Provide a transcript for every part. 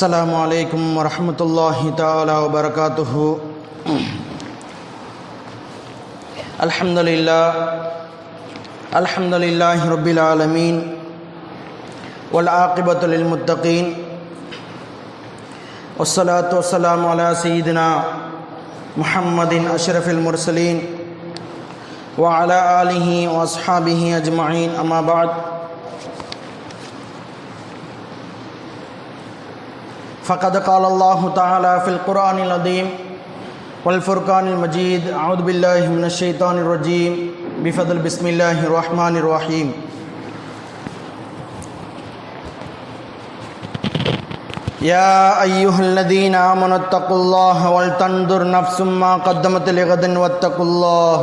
السلام عليكم ورحمة الله تعالى وبركاته. الحمد لله الحمد لله رب العالمين والعاقبة للمتقين والصلاة والسلام على سيدنا محمد أشرف المرسلين وعلى آله وأصحابه أجمعين أما بعد. فقد قال الله تعالى في القرآن العظيم والفرقان المجيد أعوذ بالله من الشيطان الرجيم. بفضل بسم الله الرحمن الرحيم. يا أيها الذين آمنوا اتقوا الله ولتنظر نفس ما قدمت لغد واتقوا الله.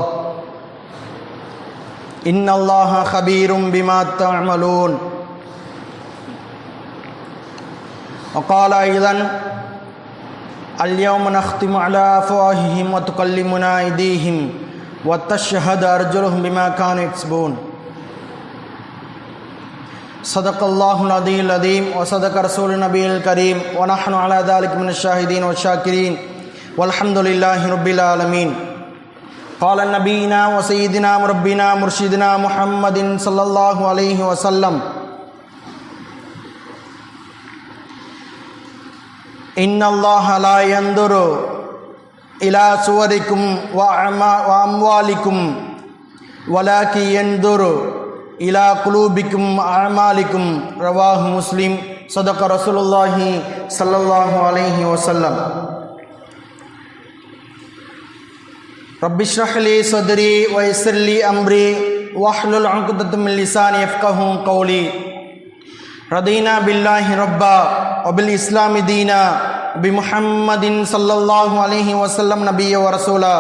إن الله خبير بما تعملون. وقال أيضا، اليوم نختم على أفواههم وتكلمنا أيديهم وتشهد أرجلهم بما كانوا يكسبون. صدق اللہ العدی العدیم و صدق رسول نبی الکریم ونحن على ذلك من الشاہدین والشاکرین والحمد للہ رب العالمین قال نبینا و سیدنا ربنا مرشدنا محمد صلی اللہ علیہ وسلم إن الله لا ينظر إلى صوركم وأعما- وأموالكم ولكن ينظر إلى قلوبكم وأعمالكم رواه مسلم صدق رسول الله صلى الله عليه وسلم رب اشرح لي صدري ويسر لي أمري واحلل عقدة من لساني يفقه قولي ردینہ باللہ ربا ابل اسلام دینہ بمحمد صلی اللہ علیہ وسلم نبی و رسولہ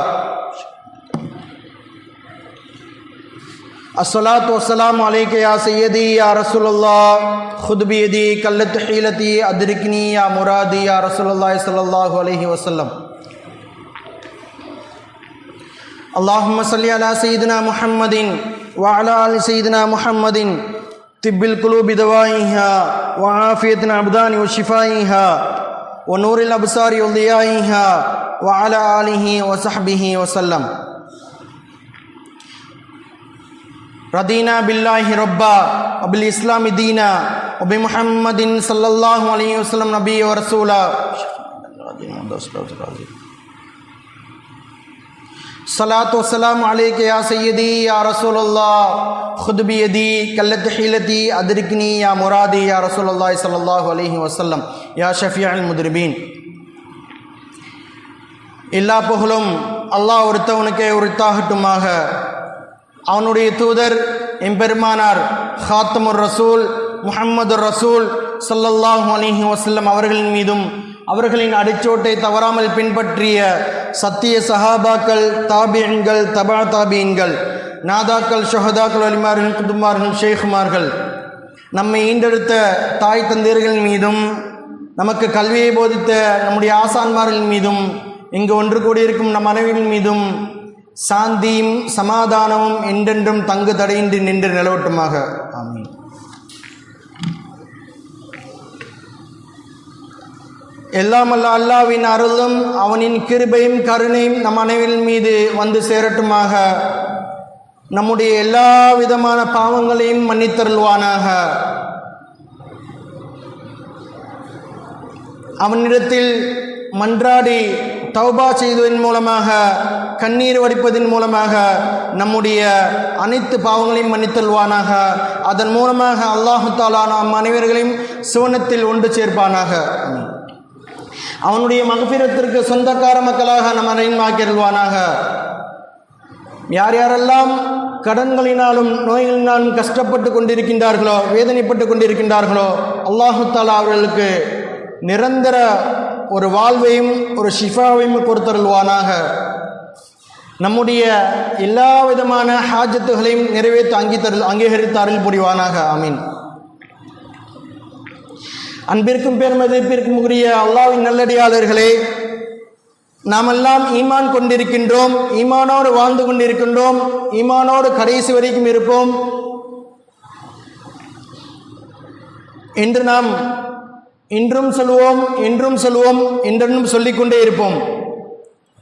الصلاۃ والسلام علیک یا سیدی یا رسول اللہ خود بیدی کلت حیلتی ادرکنی یا مرادی یا رسول اللہ صلی اللہ علیہ وسلم. اللہم صلی علی سیدنا محمد وعلی آل سیدنا محمد طب القلوب دوائها وعافية الأبدان وشفائها ونور الأبصار وضيائها وعلى آله وصحبه وسلم. رضينا بالله ربا وبالإسلام دينا وبمحمد صلى الله عليه وسلم نبي ورسولا. சலாத் வசலாம் அலேக் யா சையதி யா ரசூலல்லா ஹுதுபியதி கல்லத் ஹீலதி அதிர்கினி யா முராதி யா ரசூலல்லாய் சல்லாஹூ அலஹி வசல்லம் யா ஷஃபியான் முதிர்பீன் எல்லா புகழும் அல்லாஹ் ஒருத்தவனுக்கே உரித்தாகட்டுமாக. அவனுடைய தூதர் எம்பெருமானார் ஹாத்தமுர் ரசூல் முஹம்மது ரசூல் சல்லல்லாஹ் அலிஹி வசல்லம் அவர்களின் மீதும் அவர்களின் அடிச்சோட்டை தவறாமல் பின்பற்றிய சத்திய சஹாபாக்கள் தாபியன்கள் தபா தாபியன்கள் நாதாக்கள் ஷஹதாக்கள் அலிமார்கள் குதுமார்கள் ஷேகுமார்கள் நம்மை ஈண்டெடுத்த தாய் தந்தையர்கள் மீதும் நமக்கு கல்வியை போதித்த நம்முடைய ஆசான்மார்கள் மீதும் இங்கு ஒன்று கூடியிருக்கும் நம் அனைவரின் மீதும் சாந்தியும் சமாதானமும் என்றென்றும் தங்கு தடையின்றி நின்று நிலவட்டுமாக. ஆமீன். எல்லாம் அல்ல அல்லாவின் அருளும் அவனின் கிருபையும் கருணையும் நம் அனைவரின் மீது வந்து சேரட்டுமாக. நம்முடைய எல்லா விதமான பாவங்களையும் மன்னித்தருள்வானாக. அவனிடத்தில் மன்றாடி தௌபா செய்வதன் மூலமாக கண்ணீர் வடிப்பதன் மூலமாக நம்முடைய அனைத்து பாவங்களையும் மன்னித்தல்வானாக அதன் மூலமாக அல்லாஹு தாலா நாம் அனைவர்களையும் சிவனத்தில் ஒன்று சேர்ப்பானாக. அவனுடைய மகபீரத்திற்கு சொந்தக்கார மக்களாக நம் அனைவரும் யார் யாரெல்லாம் கடன்களினாலும் நோய்களினாலும் கஷ்டப்பட்டு கொண்டிருக்கின்றார்களோ வேதனைப்பட்டு கொண்டிருக்கின்றார்களோ அல்லாஹு தாலா அவர்களுக்கு நிரந்தர ஒரு வாழ்வையும் ஒரு ஷிஃபாவையும் கொடுத்தருள்வானாக. நம்முடைய எல்லா விதமான ஹாஜத்துகளையும் நிறைவேற்றி அங்கீதரு அங்கீகரித்து அருள் புரிவானாக ஆமீன். அன்பிற்கும் பெருமதிப்பிற்கும் உரிய அல்லாவின் நல்லடியாளர்களே நாமெல்லாம் ஈமான் கொண்டிருக்கின்றோம் ஈமானோடு வாழ்ந்து கொண்டிருக்கின்றோம் ஈமானோடு கடைசி வரைக்கும் இருப்போம். என்று நாம் இன்றும் சொல்லுவோம் என்றும் சொல்லுவோம் என்றென்றும் சொல்லிக்கொண்டே இருப்போம்.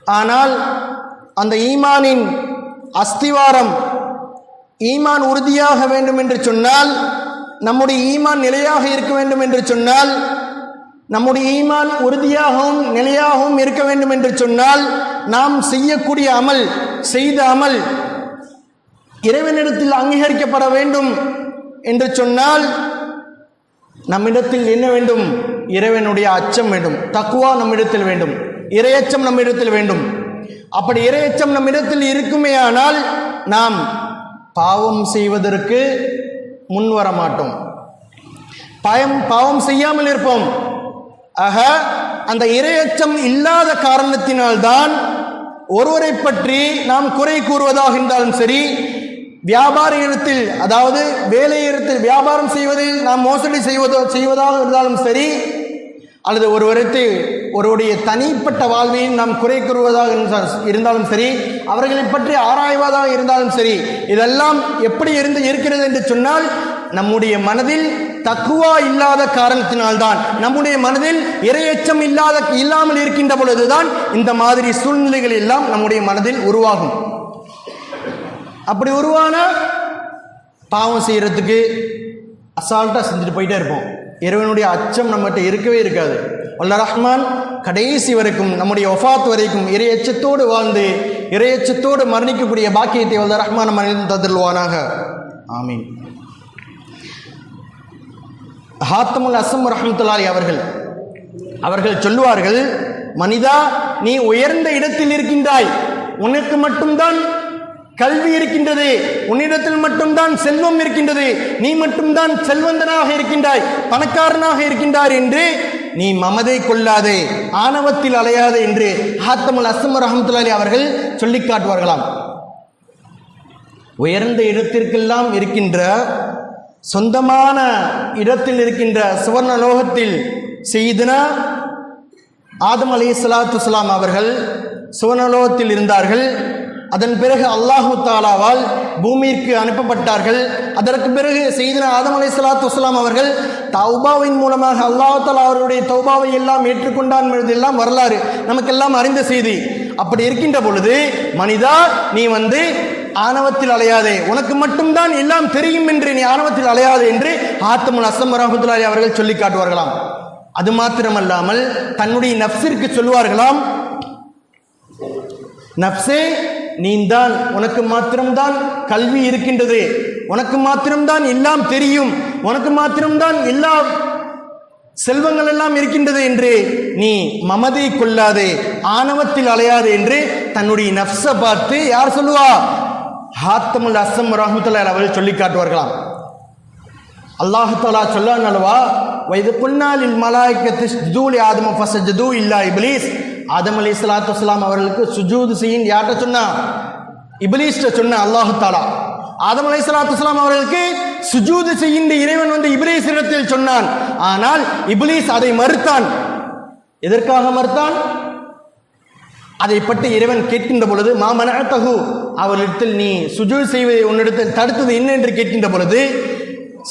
ஆனால் அந்த ஈமானின் அஸ்திவாரம் ஈமான் உறுதியாக வேண்டும் என்று சொன்னால் நம்முடைய ஈமான் நிலையாக இருக்க வேண்டும் என்று சொன்னால் நம்முடைய ஈமான் உறுதியாகவும் நிலையாகவும் இருக்க வேண்டும் என்று சொன்னால் நாம் செய்யக்கூடிய அமல் செய்த அமல் இறைவனிடத்தில் அங்கீகரிக்கப்பட வேண்டும் என்று சொன்னால் நம்மிடத்தில் என்ன வேண்டும்? இறைவனுடைய அச்சம் வேண்டும். தக்குவா நம்மிடத்தில் வேண்டும். இரையச்சம் நம்மிடத்தில் வேண்டும். அப்படி இரையச்சம் நம்மிடத்தில் இருக்குமேயானால் நாம் பாவம் செய்வதற்கு முன் வர மாட்டோம். பயம் பாவம் செய்யாமல் இருப்போம். ஆக அந்த இரையச்சம் இல்லாத காரணத்தினால்தான் ஒருவரை பற்றி நாம் குறை கூறுவதாக இருந்தாலும் சரி வியாபார இடத்தில் அதாவது வேலை இடத்தில் வியாபாரம் செய்வதில் நாம் மோசடி செய்வதோ செய்வதாக இருந்தாலும் சரி அல்லது ஒருவருக்கு ஒருவருடைய தனிப்பட்ட வாழ்வையும் நாம் குறை கூறுவதாக இருந்தாலும் சரி அவர்களை பற்றி ஆராய்வதாக இருந்தாலும் சரி இதெல்லாம் எப்படி இருந்து இருக்கிறது என்று சொன்னால் நம்முடைய மனதில் தக்குவா இல்லாத காரணத்தினால்தான் நம்முடைய மனதில் இரையச்சம் இல்லாத இல்லாமல் இருக்கின்ற பொழுதுதான் இந்த மாதிரி சூழ்நிலைகள் எல்லாம் நம்முடைய மனதில் உருவாகும். அப்படி உருவான? பாவம் செய்யறதுக்கு அசால்ட்டாக செஞ்சுட்டு போயிட்டே இருப்போம். இறைவனுடைய அச்சம் நம்மகிட்ட இருக்கவே இருக்காது. அல்ல ரஹ்மான் கடைசி வரைக்கும் நம்முடைய ஒஃபாத் வரைக்கும் இறையச்சத்தோடு வாழ்ந்து இறையச்சத்தோடு மரணிக்கக்கூடிய பாக்கியத்தை வல்ல ரஹ்மான் மனிதன் அனைவருக்கும் தந்துள்வானாக ஆமீன். ஹாத்தமுல் அசம் ரஹமத்துல்லாரி அவர்கள் அவர்கள் சொல்லுவார்கள் மனிதா நீ உயர்ந்த இடத்தில் இருக்கின்றாய். உனக்கு மட்டும்தான் கல்வி இருக்கின்றது. உன்னிடத்தில் மட்டும்தான் செல்வம் இருக்கின்றது. நீ மட்டும்தான் செல்வந்தனாக இருக்கின்றாய் பணக்காரனாக இருக்கின்றார் என்று நீ மமதை கொள்ளாதே ஆணவத்தில் அலையாதே என்று ஹாத்தமுல் அஸ்லம் ரஹமத்துல்லாலி அவர்கள் சொல்லி காட்டுவார்களாம். உயர்ந்த இடத்திற்கெல்லாம் இருக்கின்ற சொந்தமான இடத்தில் இருக்கின்ற சுவர்ண லோகத்தில் செய்தனா ஆதம் அலி சலாத்து அவர்கள் சுவர்ணலோகத்தில் இருந்தார்கள். அதன் பிறகு அல்லாஹு தாலாவால் பூமிக்கு அனுப்பப்பட்டார்கள். அதற்கு பிறகு செய்தனா ஆதம் அலை சலாத்து வஸ்லாம் அவர்கள் தௌபாவின் மூலமாக அல்லாஹு தாலா அவருடைய தௌபாவை எல்லாம் ஏற்றுக்கொண்டான் என்பதெல்லாம் வரலாறு நமக்கெல்லாம் அறிந்த செய்தி. அப்படி இருக்கின்ற பொழுது மனிதா நீ வந்து ஆணவத்தில் அலையாதே உனக்கு மட்டும்தான் எல்லாம் தெரியும் என்று நீ ஆணவத்தில் அலையாதே என்று ஆத்தமுல் அசம் ரஹமத்துல்லாரி அவர்கள் சொல்லி காட்டுவார்களாம். அது மாத்திரமல்லாமல் தன்னுடைய நப்சிற்கு சொல்லுவார்களாம் நப்சே நீந்தான் உனக்கு மாத்திரம்தான் கல்வி இருக்கின்றது. உனக்கு மாத்திரம்தான் எல்லாம் தெரியும். உனக்கு மாத்திரம்தான் எல்லா செல்வங்கள் எல்லாம் இருக்கின்றது என்று நீ மமதை கொள்ளாதே ஆணவத்தில் அலையாது என்று தன்னுடைய நப்சை பார்த்து யார் சொல்லுவா? ஹாத்தமுல் அஸ்ஸம் ரஹமத்துல்லாஹி அவர்கள் சொல்லி காட்டுவார்களாம். அல்லாஹாலா சொல்லான் அல்லவா வயது புன்னாலில் மலாய்க்கத்து ஜூலி ஆதம ஃபசஜதூ இல்லா இப்லீஸ். ஆதம் அலி சலாத்து வலாம் அவர்களுக்கு சுஜூது செய்யும் யார்கிட்ட சொன்னா? இபிலிஸ்ட சொன்ன அல்லாஹு தாலா ஆதம் அலி சலாத்து வலாம் அவர்களுக்கு சுஜூது செய்கின்ற இறைவன் வந்து இபிலிஸ் இடத்தில் சொன்னான். ஆனால் இபிலிஸ் அதை மறுத்தான். எதற்காக மறுத்தான்? அதை பற்றி இறைவன் கேட்கின்ற பொழுது மாமன தகு அவரிடத்தில் நீ சுஜூ செய்வதை உன்னிடத்தில் தடுத்தது என்ன? என்று கேட்கின்ற பொழுது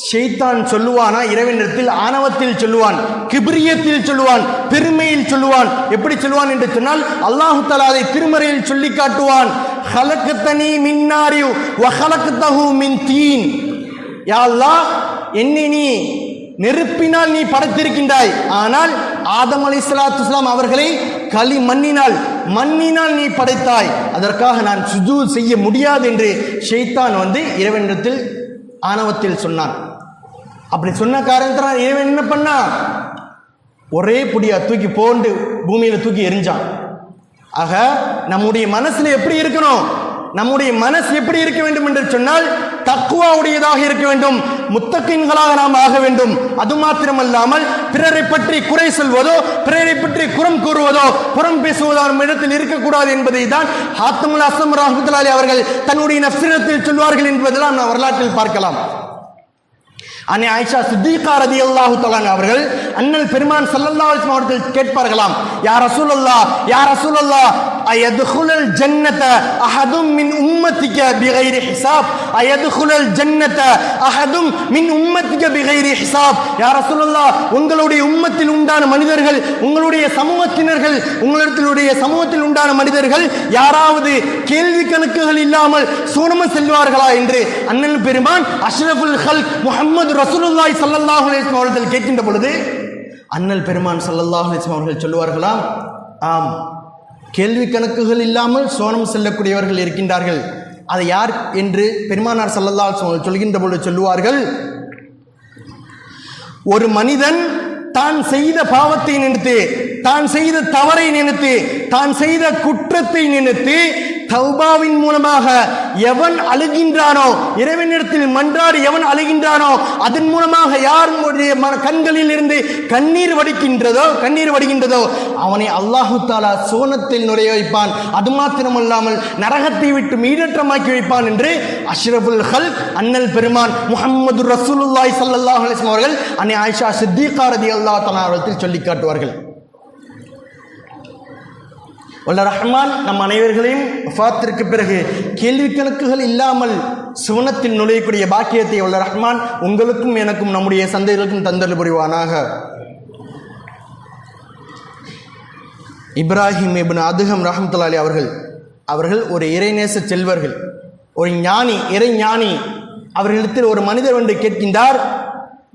ஷெய்தான் சொல்லுவானா? இறைவனிடத்தில் ஆணவத்தில் சொல்லுவான் கிபிரியத்தில் சொல்லுவான் பெருமையில் சொல்லுவான். எப்படி சொல்லுவான் என்று சொன்னால் அல்லாஹு தலா அதை திருமறையில் சொல்லி காட்டுவான். ஹலக்கத்தனி மின்னாரி வஹலக்கத்தஹு மின் தீன். யா அல்லாஹ் என்னை நீ நெருப்பினால் நீ படைத்திருக்கின்றாய். ஆனால் ஆதம் அலி சலாத்து அவர்களை களி மண்ணினால் மண்ணினால் நீ படைத்தாய். அதற்காக நான் சுஜூ செய்ய முடியாது என்று ஷெய்தான் வந்து இறைவனிடத்தில் ஆணவத்தில் சொன்னான். அப்படி சொன்ன காரணத்தினால் இறைவன் என்ன பண்ணா ஒரே புடியா தூக்கி போண்டு பூமியில தூக்கி எரிஞ்சான் ஆக நம்முடைய மனசுல எப்படி இருக்கணும்? நம்முடைய மனசு எப்படி இருக்க வேண்டும் என்று சொன்னால் தக்குவாவுடையதாக இருக்க வேண்டும். முத்தக்கின்களாக நாம் ஆக வேண்டும். அது மாத்திரமல்லாமல் பிறரை பற்றி குறை சொல்வதோ பிறரை பற்றி குறம் கூறுவதோ புறம் பேசுவதோ நம் இடத்தில் இருக்கக்கூடாது என்பதை தான் ஹாத்தமுல் அசம் ரஹமத்துல்லாலி அவர்கள் தன்னுடைய நப்சிரத்தில் சொல்வார்கள் என்பதெல்லாம் நாம் வரலாற்றில் பார்க்கலாம். அன்னை ஆயிஷா சித்திகா ரதி அல்லாஹு தலான் அவர்கள் அண்ணல் பெருமான் சல்லல்லா அவர்கள் கேட்பார்களாம் யார் ரசூலல்லா யார் அசூல் அல்லா அயதுகுலல் ஜன்னத அஹதும் மின் உம்மத்திக பிகைரி ஹிசாப் அயதுகுலல் ஜன்னத அஹதும் மின் உம்மத்திக பிகைரி ஹிசாப் யா ரசூலுல்லாஹ் உங்களுடைய உம்மத்தில் உண்டான மனிதர்கள் உங்களுடைய சமூகத்தினர்கள் உங்களுடைய சமூகத்தில் உண்டான மனிதர்கள் யாராவது கேள்வி கணக்குகள் இல்லாமல் சூனம செல்வார்களா என்று அண்ணன் பெருமான் அஷ்ரஃபுல் ஹல் முஹம்மது ரசூலுல்லாஹி ஸல்லல்லாஹு அலைஹி வஸல்லம் அவர்கள் கேட்கின்ற பொழுது அண்ணல் பெருமான் ஸல்லல்லாஹு அலைஹி வஸல்லம் அவர்கள் சொல்லுவார்களாம் ஆம் கேள்வி கணக்குகள் இல்லாமல் சோனம் செல்லக்கூடியவர்கள் இருக்கின்றார்கள். அதை யார் என்று பெருமானார் ஸல்லல்லாஹு சொல்கின்ற பொழுது சொல்லுவார்கள் ஒரு மனிதன் தான் செய்த பாவத்தை நினைத்து தான் செய்த தவறை நினைத்து தான் செய்த குற்றத்தை நினைத்து தௌபாவின் மூலமாக எவன் அழுகின்றானோ இறைவனிடத்தில் மன்றாடி எவன் அழுகின்றானோ அதன் மூலமாக யாருடைய மன கண்களில் இருந்து கண்ணீர் வடிக்கின்றதோ கண்ணீர் வடிகின்றதோ அவனை அல்லாஹு தாலா சோனத்தில் நுழைய வைப்பான். அது மாத்திரமல்லாமல் நரகத்தை விட்டு மீடற்றமாக்கி வைப்பான் என்று அஷ்ரபுல் ஹல் அண்ணல் பெருமான் முஹம்மது ரசூலுல்லாய் சல்லாஹ் அலைஹி அவர்கள் அன்னை ஆயிஷா சித்திகாரதி அல்லா தஆலா அவர்கள் சொல்லி காட்டுவார்கள். வல்ல ரஹ்மான் நம் அனைவர்களையும் வஃபாத்திற்கு பிறகு கேள்வி கணக்குகள் இல்லாமல் சுவனத்தில் நுழையக்கூடிய பாக்கியத்தை வல்ல ரஹ்மான் உங்களுக்கும் எனக்கும் நம்முடைய சந்தைகளுக்கும் தந்தல் புரிவானாக. இப்ராஹிம் இபின் அதுகம் ரஹமத்துல்லாலி அவர்கள் அவர்கள் ஒரு இறைநேச செல்வர்கள் ஒரு ஞானி இறை ஞானி. அவர்களிடத்தில் ஒரு மனிதர் ஒன்று கேட்கின்றார்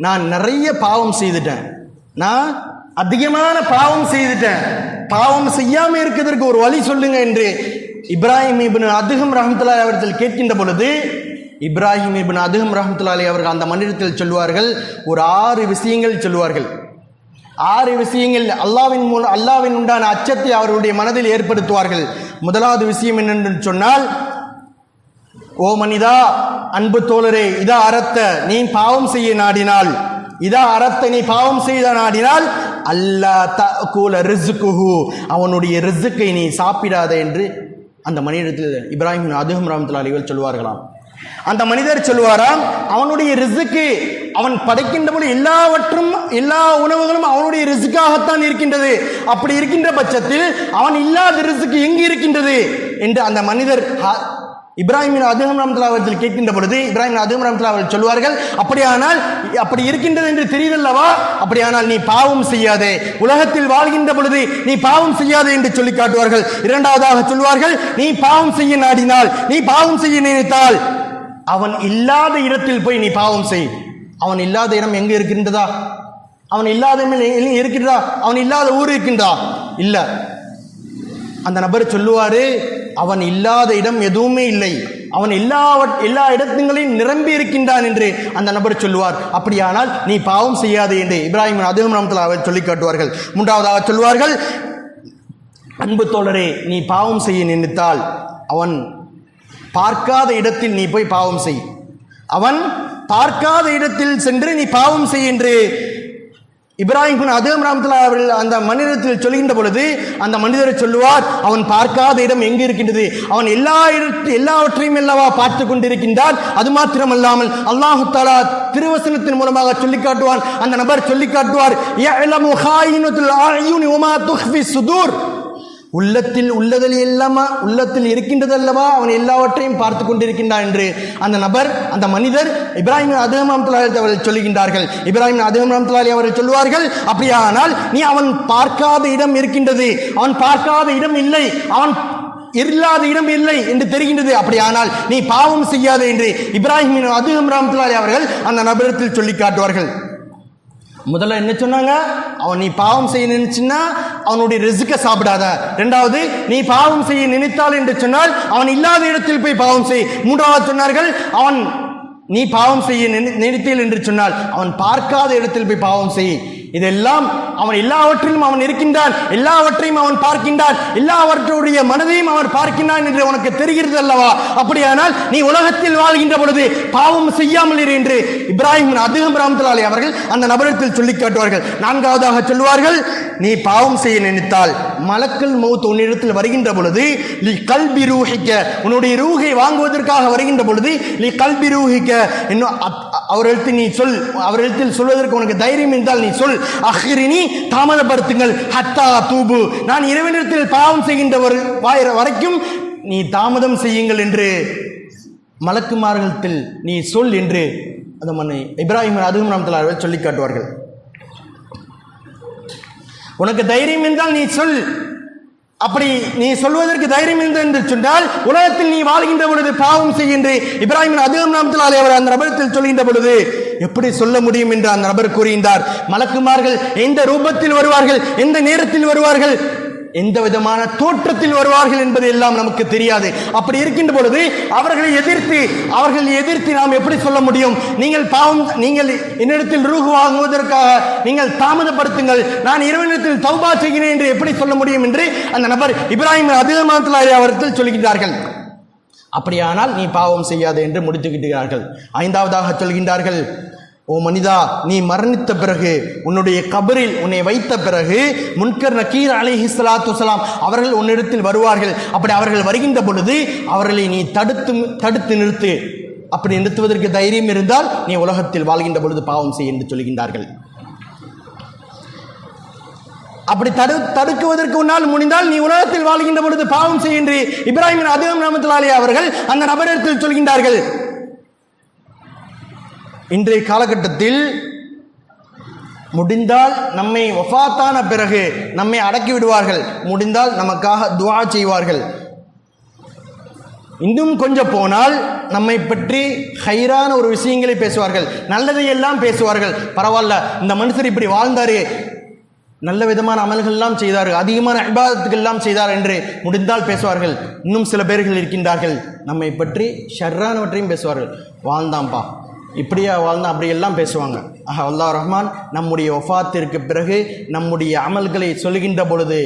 நான் நிறைய பாவம் செய்துட்டேன். நான் அதிகமான பாவம் செய்துட்டேன். பாவம் செய்யாம இருக்கிறதுக்கு ஒரு வழி சொல்லுங்க என்று இப்ராஹிம் இபின் அதுகம் ரஹமத்துல்லாலி அவர்கள் கேட்கின்ற பொழுது இப்ராஹிம் இபின் அதுகம் ரஹமத்துல்லாலி அவர்கள் அந்த மன்னிடத்தில் சொல்வார்கள் ஒரு ஆறு விஷயங்கள் சொல்லுவார்கள் ஆறு விஷயங்கள் அல்லாவின் மூலம் அல்லாவின் உண்டான அச்சத்தை அவர்களுடைய மனதில் ஏற்படுத்துவார்கள். முதலாவது விஷயம் என்னென்று சொன்னால் ஓ மனிதா அன்பு தோழரே இதா அறத்த நீ பாவம் செய்ய நாடினால் இதா அறத்த நீ பாவம் செய்த நாடினால் அல்லா தூல ரிசுக்குஹு அவனுடைய ரிசுக்கை நீ சாப்பிடாத என்று அந்த மனிதத்தில் இப்ராஹிம் அதுகம் ரஹமத்துல்லா அலிகள் சொல்வார்களாம். அந்த மனிதர் சொல்வாராம் அவனுடைய ரிசுக்கு அவன் படைக்கின்ற போது எல்லாவற்றும் எல்லா உணவுகளும் அவனுடைய ரிசுக்காகத்தான் இருக்கின்றது. அப்படி இருக்கின்ற பட்சத்தில் அவன் இல்லாத ரிசுக்கு எங்கு இருக்கின்றது? என்று அந்த மனிதர் இப்ராஹிம் அதுகம் ரஹமத்துல்லா அவர்கள் கேட்கின்ற பொழுது இப்ராஹிம் அதுகம் ரஹமத்துல்லா அவர்கள் சொல்வார்கள் அப்படியானால் அப்படி இருக்கின்றது என்று தெரியுதல்லவா? அப்படியானால் நீ பாவம் செய்யாதே. உலகத்தில் வாழ்கின்ற பொழுது நீ பாவம் செய்யாதே என்று சொல்லி காட்டுவார்கள். இரண்டாவதாக சொல்வார்கள் நீ பாவம் செய்ய நாடினால் நீ பாவம் செய்ய நினைத்தால் அவன் இல்லாத இடத்தில் போய் நீ பாவம் செய். அவன் இல்லாத இடம் எங்கே இருக்கின்றதா? அவன் இல்லாத இருக்கின்றதா? அவன் இல்லாத ஊர் இருக்கின்றா இல்லை. அந்த நபர் சொல்லுவாரு அவன் இல்லாத இடம் எதுவுமே இல்லை. அவன் எல்லா எல்லா இடத்துங்களையும் நிரம்பி இருக்கின்றான் என்று அந்த நபர் சொல்லுவார். அப்படியானால் நீ பாவம் செய்யாது என்று இப்ராஹிம் அதுவும் நாமத்தில் அவர் சொல்லி காட்டுவார்கள். மூன்றாவதாக சொல்வார்கள் அன்பு தோழரே நீ பாவம் செய்ய நினைத்தால் அவன் பார்க்காத இடத்தில் நீ போய் பாவம் செய். அவன் பார்க்காத இடத்தில் சென்று நீ பாவம் செய் என்று இப்ராஹிம் பின் அதேம் அவர்கள் அந்த மனிதத்தில் சொல்கின்ற பொழுது அந்த மனிதரை சொல்லுவார் அவன் பார்க்காத இடம் எங்கு இருக்கின்றது? அவன் எல்லா இடத்து எல்லாவற்றையும் அல்லவா பார்த்து கொண்டிருக்கின்றான். அது மாத்திரமல்லாமல் அல்லாஹு தாலா திருவசனத்தின் மூலமாக சொல்லி காட்டுவான். அந்த நபர் சொல்லி காட்டுவார் உள்ளத்தில் உள்ளதில் எல்லாமா உள்ளத்தில் இருக்கின்றது அல்லவா அவன் எல்லாவற்றையும் பார்த்து கொண்டிருக்கின்றான் என்று அந்த நபர் அந்த மனிதர் இப்ராஹிம் அதுகம் அவர்கள் சொல்லுகின்றார்கள் இப்ராஹிம் அதுகம் அவர்கள் சொல்லுவார்கள் அப்படியானால் நீ அவன் பார்க்காத இடம் இருக்கின்றது. அவன் பார்க்காத இடம் இல்லை. அவன் இல்லாத இடம் இல்லை என்று தெரிகின்றது. அப்படியானால் நீ பாவம் செய்யாதே என்று இப்ராஹிம் அதுகம் ராமத்துலாலி அவர்கள் அந்த நபரத்தில் சொல்லி காட்டுவார்கள். முதல்ல என்ன சொன்னாங்க? அவன் நீ பாவம் செய்ய நினைச்சின்னா அவனுடைய ரிசுக்க சாப்பிடாத. ரெண்டாவது நீ பாவம் செய்ய நினைத்தால் என்று சொன்னால் அவன் இல்லாத இடத்தில் போய் பாவம் செய். மூன்றாவது சொன்னார்கள் அவன் நீ பாவம் செய்ய நினை- என்று சொன்னால் அவன் பார்க்காத இடத்தில் போய் பாவம் செய். இதெல்லாம் அவன் எல்லாவற்றிலும் அவன் இருக்கின்றான். எல்லாவற்றையும் அவன் பார்க்கின்றான். எல்லாவற்றுடைய மனதையும் அவன் பார்க்கின்றான் என்று உனக்கு தெரிகிறது அல்லவா அப்படியானால் நீ உலகத்தில் வாழ்கின்ற பொழுது பாவம் செய்யாமல் இரு என்று இப்ராஹிம் அதிகம் ராமத்துலாலி அவர்கள் அந்த நபரத்தில் சொல்லி காட்டுவார்கள். நான்காவதாக சொல்வார்கள் நீ பாவம் செய்ய நினைத்தால் மலக்கல் மௌத் உன்னிடத்தில் வருகின்ற பொழுது நீ கல்வி ரூஹிக்க உன்னுடைய ரூகை வாங்குவதற்காக வருகின்ற பொழுது நீ கல்வி ரூஹிக்க இன்னும் அவரிடத்தில் நீ சொல் அவரிடத்தில் சொல்வதற்கு உனக்கு தைரியம் இருந்தால் நீ சொல். அஹ்ரினி தாமதப்படுத்துங்கள். ஹத்தா தூபு. நான் இறைவனிடத்தில் பாவம் செய்கின்ற ஒரு வாயிற வரைக்கும் நீ தாமதம் செய்யுங்கள் என்று மலக்குமார்களத்தில் நீ சொல் என்று அந்த மன்னை இப்ராஹிம் அதுவும் நாம் அவர்கள் சொல்லி காட்டுவார்கள். உனக்கு தைரியம் என்றால் நீ சொல். அப்படி நீ சொல்வதற்கு தைரியம் இல்லை என்று சொன்னால் உலகத்தில் நீ வாழ்கின்ற பொழுது பாவம் செய்கின்ற. இப்ராஹிம் அதிகம் நாமத்திலாலே அவர் அந்த நபரத்தில் சொல்கின்ற பொழுது எப்படி சொல்ல முடியும் என்று அந்த நபர் கூறுகின்றார் மலக்குமார்கள் எந்த ரூபத்தில் வருவார்கள் எந்த நேரத்தில் வருவார்கள் எந்த விதமான தோற்றத்தில் வருவார்கள் என்பது எல்லாம் நமக்கு தெரியாது. அப்படி இருக்கின்ற பொழுது அவர்களை எதிர்த்து அவர்கள் எதிர்த்து நாம் எப்படி சொல்ல முடியும்? நீங்கள் பாவம் நீங்கள் என்னிடத்தில் ரூகு வாங்குவதற்காக நீங்கள் தாமதப்படுத்துங்கள். நான் இறைவனிடத்தில் தௌபா செய்கிறேன் என்று எப்படி சொல்ல முடியும் என்று அந்த நபர் இப்ராஹிம் அதிகமானத்தில் அவர்கள் சொல்கின்றார்கள். அப்படியானால் நீ பாவம் செய்யாது என்று முடித்துக்கிட்டார்கள் ஐந்தாவதாக சொல்கின்றார்கள். ஓ மனிதா நீ மரணித்த பிறகு உன்னுடைய கபரில் உன்னை வைத்த பிறகு முன்கர் நக்கீர் அலிஹி சலாத்து சலாம் அவர்கள் உன்னிடத்தில் வருவார்கள். அப்படி அவர்கள் வருகின்ற பொழுது அவர்களை நீ தடுத்து தடுத்து நிறுத்து. அப்படி நிறுத்துவதற்கு தைரியம் இருந்தால் நீ உலகத்தில் வாழ்கின்ற பொழுது பாவம் செய் என்று சொல்கின்றார்கள். அப்படி தடு தடுக்குவதற்கு உன்னால் முடிந்தால் நீ உலகத்தில் வாழ்கின்ற பொழுது பாவம் செய் என்று இப்ராஹிமின் அதிகம் நாமத்திலாலே அவர்கள் அந்த நபரிடத்தில் சொல்கின்றார்கள். இன்றைய காலகட்டத்தில் முடிந்தால் நம்மை வஃபாத்தான பிறகு நம்மை அடக்கி விடுவார்கள். முடிந்தால் நமக்காக துவா செய்வார்கள். இன்னும் கொஞ்சம் போனால் நம்மை பற்றி ஹைரான ஒரு விஷயங்களை பேசுவார்கள். நல்லதையெல்லாம் பேசுவார்கள். பரவாயில்ல இந்த மனுஷர் இப்படி வாழ்ந்தாரே. நல்ல விதமான அமல்கள்லாம் செய்தார் அதிகமான அபாதத்துகள் செய்தார் என்று முடிந்தால் பேசுவார்கள். இன்னும் சில பேர்கள் இருக்கின்றார்கள். நம்மை பற்றி ஷர்ரானவற்றையும் பேசுவார்கள். வாழ்ந்தாம்பா. இப்படியா வாழ்ந்தான் அப்படியெல்லாம் பேசுவாங்க. ஆஹா அல்லாஹ் ரஹ்மான் நம்முடைய ஒஃபாத்திற்கு பிறகு நம்முடைய அமல்களை சொல்கின்ற பொழுது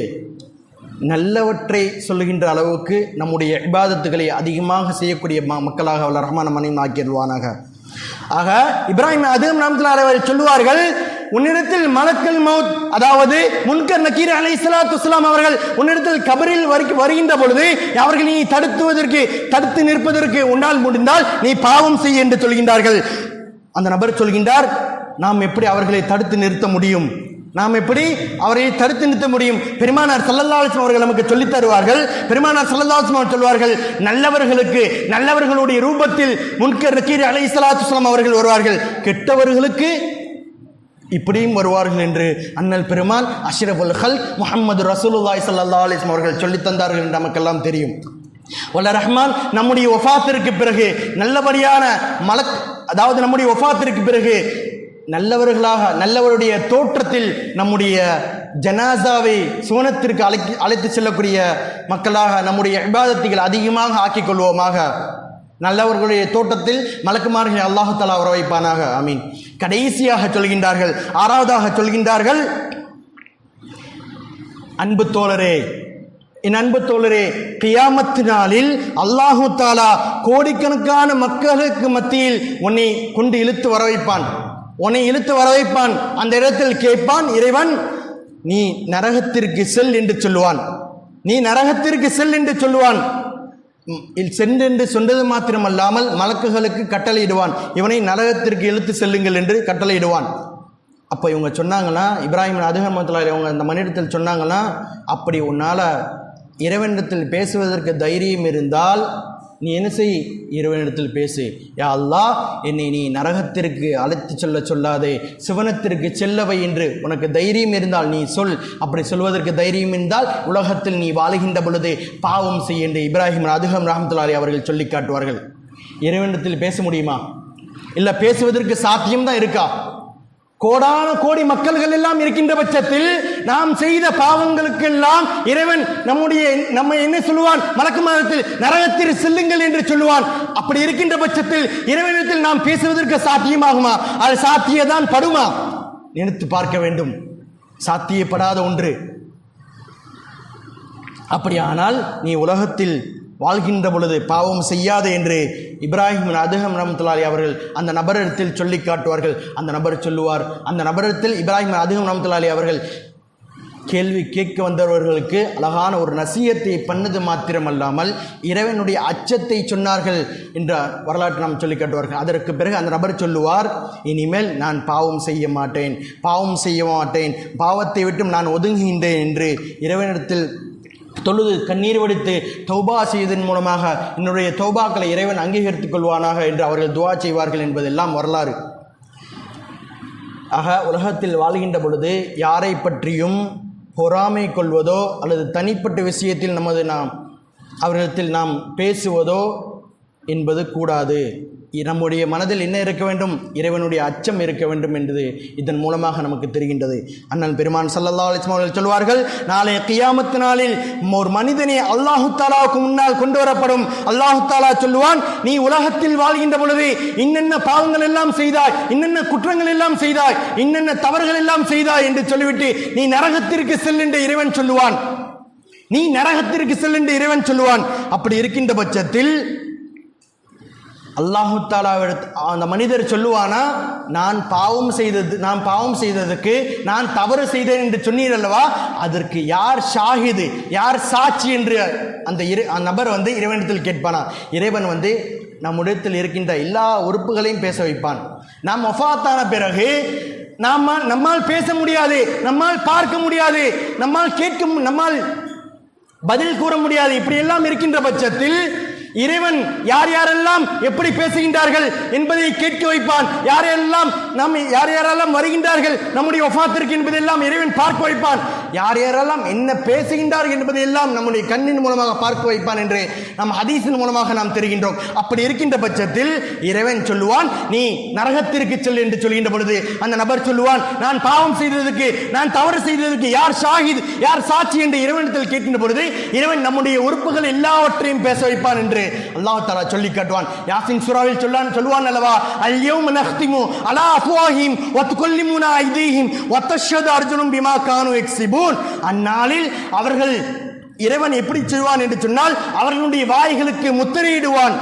நல்லவற்றை சொல்லுகின்ற அளவுக்கு நம்முடைய இபாதத்துகளை அதிகமாக செய்யக்கூடிய ம மக்களாக அல்ல ரஹ்மான் மனைவி ஆக்கிடுவானாக ஆக இப்ராஹிம் அதுவும் நாமத்தில் சொல்லுவார்கள் உன்னிடத்தில் மலக்கல் மவுத் அதாவது முன்கர் நக்கீர் அலை சலாத்து இஸ்லாம் அவர்கள் உன்னிடத்தில் கபரில் வருகின்ற பொழுது அவர்கள் நீ தடுத்துவதற்கு தடுத்து நிற்பதற்கு உன்னால் முடிந்தால் நீ பாவம் செய் என்று சொல்கின்றார்கள். அந்த நபர் சொல்கின்றார் நாம் எப்படி அவர்களை தடுத்து நிறுத்த முடியும்? நாம் எப்படி அவரை தடுத்து நிறுத்த முடியும்? பெருமானார் சல்லல்லாஹம் அவர்கள் நமக்கு சொல்லித் தருவார்கள். பெருமானார் சல்லல்லாஹம் அவர்கள் சொல்வார்கள் நல்லவர்களுக்கு நல்லவர்களுடைய ரூபத்தில் முன்கர் நக்கீர் அலை சலாத்து அவர்கள் வருவார்கள். கெட்டவர்களுக்கு இப்படியும் வருவார்கள் என்று அண்ணல் பெருமான் அஷ்ரஃபுல் ஹல் முகமது ரசூலுல்லாய் சல்லா அலிஸ்லாம் அவர்கள் சொல்லித் தந்தார்கள் என்று நமக்கெல்லாம் தெரியும். வல்ல ரஹ்மான் நம்முடைய ஒஃபாத்திற்கு பிறகு நல்லபடியான மலக் அதாவது நம்முடைய ஒஃபாத்திற்கு பிறகு நல்லவர்களாக நல்லவருடைய தோற்றத்தில் நம்முடைய ஜனாசாவை சுவனத்திற்கு அழைத்து அழைத்து செல்லக்கூடிய மக்களாக நம்முடைய விவாதத்தைகள் அதிகமாக ஆக்கிக் கொள்வோமாக. நல்லவர்களுடைய தோட்டத்தில் மலக்குமார்கள் அல்லாஹு உற வர வைப்பானாக ஆமீன். கடைசியாக சொல்கின்றார்கள் ஆறாவதாக சொல்கின்றார்கள் அன்பு தோழரே என் அன்பு தோழரே கியாமத்து நாளில் அல்லாஹு தாலா கோடிக்கணக்கான மக்களுக்கு மத்தியில் உன்னை கொண்டு இழுத்து வர வைப்பான் உன்னை இழுத்து வர வைப்பான் அந்த இடத்தில் கேட்பான் இறைவன் நீ நரகத்திற்கு செல் என்று சொல்லுவான். நீ நரகத்திற்கு செல் என்று சொல்லுவான். சென்றென்று சொன்னது மாத்திரமல்லாமல் மலக்குகளுக்கு கட்டளையிடுவான். இவனை நரகத்திற்கு இழுத்து செல்லுங்கள் என்று கட்டளையிடுவான். அப்போ இவங்க சொன்னாங்கன்னா இப்ராஹிம் அதிகமத்தில் இவங்க அந்த மனிதத்தில் சொன்னாங்கன்னா அப்படி உன்னால் இறைவனிடத்தில் பேசுவதற்கு தைரியம் இருந்தால் நீ என்ன செய்? இறைவனிடத்தில் பேசு. யா அல்லாஹ் என்னை நீ நரகத்திற்கு அழைத்து செல்ல சொல்லாதே. சிவனத்திற்கு செல்லவை என்று உனக்கு தைரியம் இருந்தால் நீ சொல். அப்படி சொல்வதற்கு தைரியம் இருந்தால் உலகத்தில் நீ வாழுகின்ற பொழுது பாவம் செய் என்று இப்ராஹிம் அதுகம் ரஹமத்துல்லாரி அவர்கள் சொல்லி காட்டுவார்கள். இறைவனிடத்தில் பேச முடியுமா? இல்லை பேசுவதற்கு சாத்தியம்தான் இருக்கா? கோடான கோடி மக்கள்கள் எல்லாம் இருக்கின்ற பட்சத்தில் நாம் செய்த பாவங்களுக்கெல்லாம் இறைவன் நம்முடைய நம்ம என்ன சொல்லுவான்? மலக்கு மாதத்தில் நரகத்தில் செல்லுங்கள் என்று சொல்லுவான். அப்படி இருக்கின்ற பட்சத்தில் இறைவனத்தில் நாம் பேசுவதற்கு சாத்தியமாகுமா? அது சாத்தியதான் படுமா? நினைத்து பார்க்க வேண்டும். சாத்தியப்படாத ஒன்று. அப்படியானால் நீ உலகத்தில் வாழ்கின்ற பொழுது பாவம் செய்யாதே என்று இப்ராஹிம் அதுகம் ரமத்துல்லாலி அவர்கள் அந்த நபரிடத்தில் சொல்லி காட்டுவார்கள். அந்த நபர் சொல்லுவார். அந்த நபரிடத்தில் இப்ராஹிம் அதுகம் ரமத்துல்லாலி அவர்கள் கேள்வி கேட்க வந்தவர்களுக்கு அழகான ஒரு நசியத்தை பண்ணது மாத்திரமல்லாமல் இறைவனுடைய அச்சத்தை சொன்னார்கள் என்ற வரலாற்று நாம் சொல்லி காட்டுவார்கள். அதற்கு பிறகு அந்த நபர் சொல்லுவார் இனிமேல் நான் பாவம் செய்ய மாட்டேன் பாவம் செய்ய மாட்டேன் பாவத்தை விட்டும் நான் ஒதுங்குகின்றேன் என்று இறைவனிடத்தில் தொழுது கண்ணீர் வடித்து தௌபா செய்வதன் மூலமாக என்னுடைய தௌபாக்களை இறைவன் அங்கீகரித்துக் கொள்வானாக என்று அவர்கள் துவா செய்வார்கள் என்பதெல்லாம் வரலாறு. ஆக உலகத்தில் வாழ்கின்ற பொழுது யாரை பற்றியும் பொறாமை கொள்வதோ அல்லது தனிப்பட்ட விஷயத்தில் நமது நாம் அவர்களிடத்தில் நாம் பேசுவதோ என்பது கூடாது. நம்முடைய மனதில் என்ன இருக்க வேண்டும்? இறைவனுடைய அச்சம் இருக்க வேண்டும் என்பது இதன் மூலமாக நமக்கு தெரிகின்றது. அண்ணன் பெருமான் சல்லல்லா அலிஸ்லாம் அவர்கள் சொல்வார்கள் நாளைய கியாமத்து நாளில் ஒரு மனிதனை அல்லாஹு தாலாவுக்கு முன்னால் கொண்டு வரப்படும். அல்லாஹு தாலா சொல்லுவான் நீ உலகத்தில் வாழ்கின்ற பொழுது இன்னென்ன பாவங்கள் எல்லாம் செய்தாய் இன்னென்ன குற்றங்கள் எல்லாம் செய்தாய் இன்னென்ன தவறுகள் எல்லாம் செய்தாய் என்று சொல்லிவிட்டு நீ நரகத்திற்கு செல் என்று இறைவன் சொல்லுவான். நீ நரகத்திற்கு செல் என்று இறைவன் சொல்லுவான். அப்படி இருக்கின்ற பட்சத்தில் அல்லாஹு தாலாவிடத்து அந்த மனிதர் சொல்லுவானா நான் பாவம் செய்தது நான் பாவம் செய்ததுக்கு நான் தவறு செய்தேன் என்று சொன்னீர் அல்லவா? அதற்கு யார் ஷாஹிது யார் சாட்சி என்று அந்த இரு அந்த நபர் வந்து இறைவனிடத்தில் கேட்பானா? இறைவன் வந்து நம்முடையத்தில் இருக்கின்ற எல்லா உறுப்புகளையும் பேச வைப்பான். நாம் ஒஃபாத்தான பிறகு நாம் நம்மால் பேச முடியாது நம்மால் பார்க்க முடியாது நம்மால் கேட்க நம்மால் பதில் கூற முடியாது. இப்படி எல்லாம் இருக்கின்ற பட்சத்தில் இறைவன் யார் யாரெல்லாம் எப்படி பேசுகின்றார்கள் என்பதை கேட்க வைப்பான். யாரெல்லாம் நம் யார் யாரெல்லாம் வருகின்றார்கள் நம்முடைய ஒஃபாத்திற்கு என்பதெல்லாம் இறைவன் பார்க்க வைப்பான். யார் யாரெல்லாம் என்ன பேசுகின்றார்கள் என்பதையெல்லாம் நம்முடைய கண்ணின் மூலமாக பார்க்க வைப்பான் என்று நம் ஹதீஸின் மூலமாக நாம் தெரிகின்றோம். அப்படி இருக்கின்ற பட்சத்தில் இறைவன் சொல்லுவான் நீ நரகத்திற்கு செல் என்று சொல்கின்ற பொழுது அந்த நபர் சொல்லுவான் நான் பாவம் செய்ததுக்கு நான் தவறு செய்ததற்கு யார் ஷாஹித் யார் சாட்சி என்று இறைவனிடத்தில் கேட்கின்ற பொழுது இறைவன் நம்முடைய உறுப்புகள் எல்லாவற்றையும் பேச வைப்பான் என்று அல்லாஹ் தாலா சொல்லி காட்டுவான். யாசின் சுறாவில் சொல்லான் சொல்லுவான் அல்லவா அல்யௌம நஹ்திமு அலா அஃப்வாஹிம் வத்துகல்லிமுனா ஐதீஹிம் வத்தஷ்ஹது அர்ஜுனும் பிமா கானு எக்ஸிபு எக்ஸிபூன் அந்நாளில் அவர்கள் இறைவன் எப்படி செய்வான் என்று சொன்னால் அவர்களுடைய வாய்களுக்கு முத்திரையிடுவான்.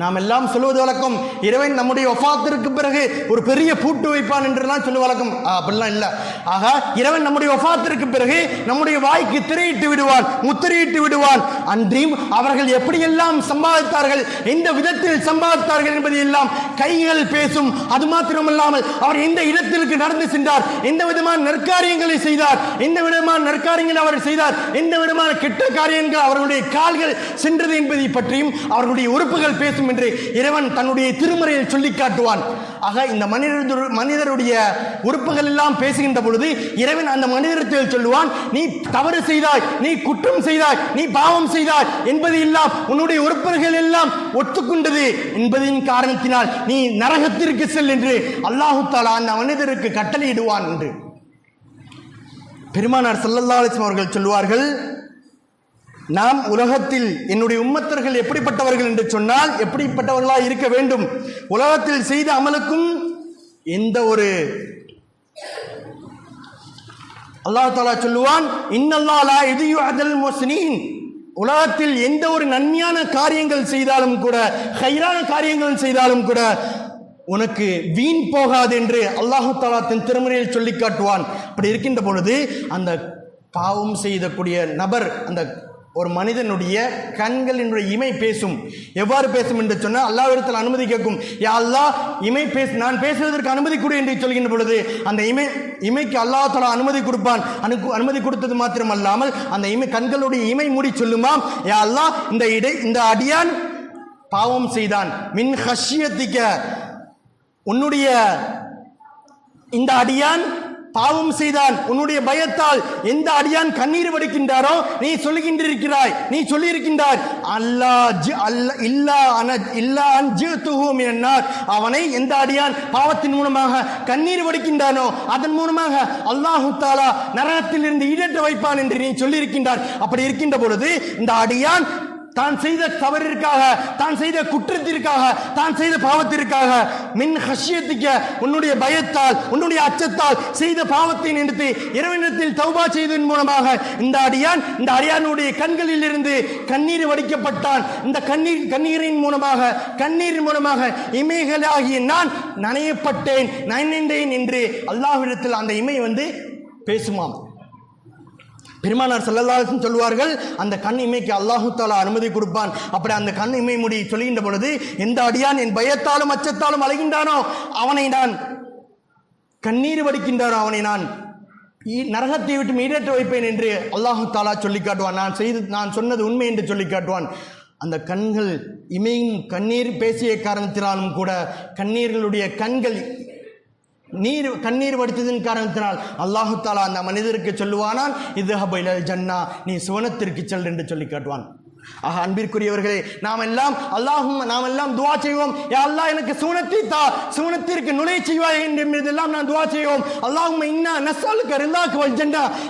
நாம் எல்லாம் சொல்வது வழக்கம். இறைவன் நம்முடைய ஒஃபாத்திற்கு பிறகு ஒரு பெரிய பூட்டு வைப்பான் என்றெல்லாம் சொல்லு வழக்கம். அப்படிலாம் இல்லை. ஆக இறைவன் நம்முடைய ஒஃபாத்திற்கு பிறகு நம்முடைய வாய்க்கு திரையிட்டு விடுவான் முத்திரையிட்டு விடுவான். அன்றியும் அவர்கள் எப்படியெல்லாம் சம்பாதித்தார்கள் எந்த விதத்தில் சம்பாதித்தார்கள் என்பதை எல்லாம் கைகள் பேசும். அது மாத்திரமல்லாமல் அவர் எந்த இடத்திற்கு நடந்து சென்றார் எந்த விதமான நற்காரியங்களை செய்தார் எந்த விதமான நற்காரியங்களை அவர் செய்தார் எந்த விதமான கெட்ட காரியங்கள் அவர்களுடைய கால்கள் சென்றது என்பதை பற்றியும் அவர்களுடைய உறுப்புகள் பேசும் என்று இறைவன் தன்னுடைய திருமறையில் சொல்லி காட்டுவான். ஆக இந்த மனிதர் மனிதருடைய உறுப்புகள் எல்லாம் பேசுகின்ற பொழுது இறைவன் அந்த மனிதத்தில் சொல்லுவான் நீ தவறு செய்தாய் நீ குற்றம் செய்தாய் நீ பாவம் செய்தாய் என்பது எல்லாம் உன்னுடைய உறுப்புகள் எல்லாம் ஒத்துக்கொண்டது என்பதின் காரணத்தினால் நீ நரகத்திற்கு செல் என்று அல்லாஹு தாலா அந்த மனிதருக்கு கட்டளையிடுவான் என்று. பெருமானார் சல்லல்லா அலிஸ்லாம் அவர்கள் சொல்வார்கள் நாம் உலகத்தில் என்னுடைய உம்மத்தர்கள் எப்படிப்பட்டவர்கள் என்று சொன்னால் எப்படிப்பட்டவர்களாக இருக்க வேண்டும்? உலகத்தில் செய்த அமலுக்கும் எந்த ஒரு அல்லாஹ் தாலா சொல்லுவான் இன்னல்லா லா அதல் மோசினின் உலகத்தில் எந்த ஒரு நன்மையான காரியங்கள் செய்தாலும் கூட ஹைரான காரியங்கள் செய்தாலும் கூட உனக்கு வீண் போகாது என்று அல்லாஹு தாலா தன் திருமுறையில் சொல்லி காட்டுவான். அப்படி இருக்கின்ற பொழுது அந்த பாவம் செய்தக்கூடிய நபர் அந்த ஒரு மனிதனுடைய கண்களினுடைய இமை பேசும். எவ்வாறு பேசும் என்று சொன்னால் அல்லாவிடத்தில் அனுமதி கேட்கும். யா அல்லாஹ் இமை பேச நான் பேசுவதற்கு அனுமதி கொடு என்று சொல்கின்ற பொழுது அந்த இமை இமைக்கு அல்லாஹ் அனுமதி கொடுப்பான். அனு அனுமதி கொடுத்தது மாத்திரம் அல்லாமல் அந்த இமை கண்களுடைய இமை மூடி சொல்லுமாம். யா அல்லாஹ் இந்த இடை இந்த அடியான் பாவம் செய்தான். மின் ஹஷியத்திக்க உன்னுடைய இந்த அடியான் பாவம் செய்தான் உன்னுடைய பயத்தால் எந்த அடியான் கண்ணீர் வடிக்கின்றாரோ நீ சொல்லுகின்றிருக்கிறாய் நீ சொல்லியிருக்கின்றார் அல்லா அல்ல இல்லா அன இல்லா அஞ்சு என்னார் அவனை எந்த அடியான் பாவத்தின் மூலமாக கண்ணீர் வடிக்கின்றானோ அதன் மூலமாக அல்லாஹு தாலா நரகத்திலிருந்து ஈடேற்ற வைப்பான் என்று நீ சொல்லியிருக்கின்றார் அப்படி இருக்கின்ற பொழுது இந்த அடியான் தான் செய்த தவறிற்காக தான் செய்த குற்றத்திற்காக தான் செய்த பாவத்திற்காக மின் ஹஷ்யத்திக்க உன்னுடைய பயத்தால் உன்னுடைய அச்சத்தால் செய்த பாவத்தை நினைத்து இறைவனிடத்தில் தௌபா செய்ததன் மூலமாக இந்த அடியான் இந்த அடியானுடைய கண்களில் இருந்து கண்ணீர் வடிக்கப்பட்டான். இந்த கண்ணீர் கண்ணீரின் மூலமாக கண்ணீரின் மூலமாக இமைகளாகிய நான் நனையப்பட்டேன் நனைந்தேன் என்று அல்லாஹ்விடத்தில் அந்த இமை வந்து பேசுமாம். பெருமானார் செல்லல்லாசன் சொல்வார்கள் அந்த கண் இமைக்கு அல்லாஹு தாலா அனுமதி கொடுப்பான். அப்படி அந்த கண் இமை முடி சொல்கின்ற பொழுது எந்த அடியான் என் பயத்தாலும் அச்சத்தாலும் அலைகின்றானோ அவனை நான் கண்ணீர் வடிக்கின்றானோ அவனை நான் நரகத்தை விட்டு மீடேற்ற வைப்பேன் என்று அல்லாஹு தாலா சொல்லி காட்டுவான். நான் செய்து நான் சொன்னது உண்மை என்று சொல்லி காட்டுவான். அந்த கண்கள் இமையின் கண்ணீர் பேசிய காரணத்தினாலும் கூட கண்ணீர்களுடைய கண்கள் நீர் கண்ணீர் வடித்ததின் காரணத்தினால் அல்லாஹு தாலா அந்த மனிதருக்கு சொல்லுவானால் இது ஹபைல ஜன்னா நீ சுவனத்திற்கு செல் என்று சொல்லி காட்டுவான். ஆக அன்பிற்குரியவர்களே நாம் எல்லாம் அல்லாஹும் நாம் எல்லாம் துவா செய்வோம். யா அல்லாஹ் எனக்கு சூனத்தை தா சூனத்திற்கு நுழை செய்வாய் என்றெல்லாம் நான் துவா செய்வோம். அல்லாஹும் இன்னா நசாலுக்கு ரில்லாக்கு வல்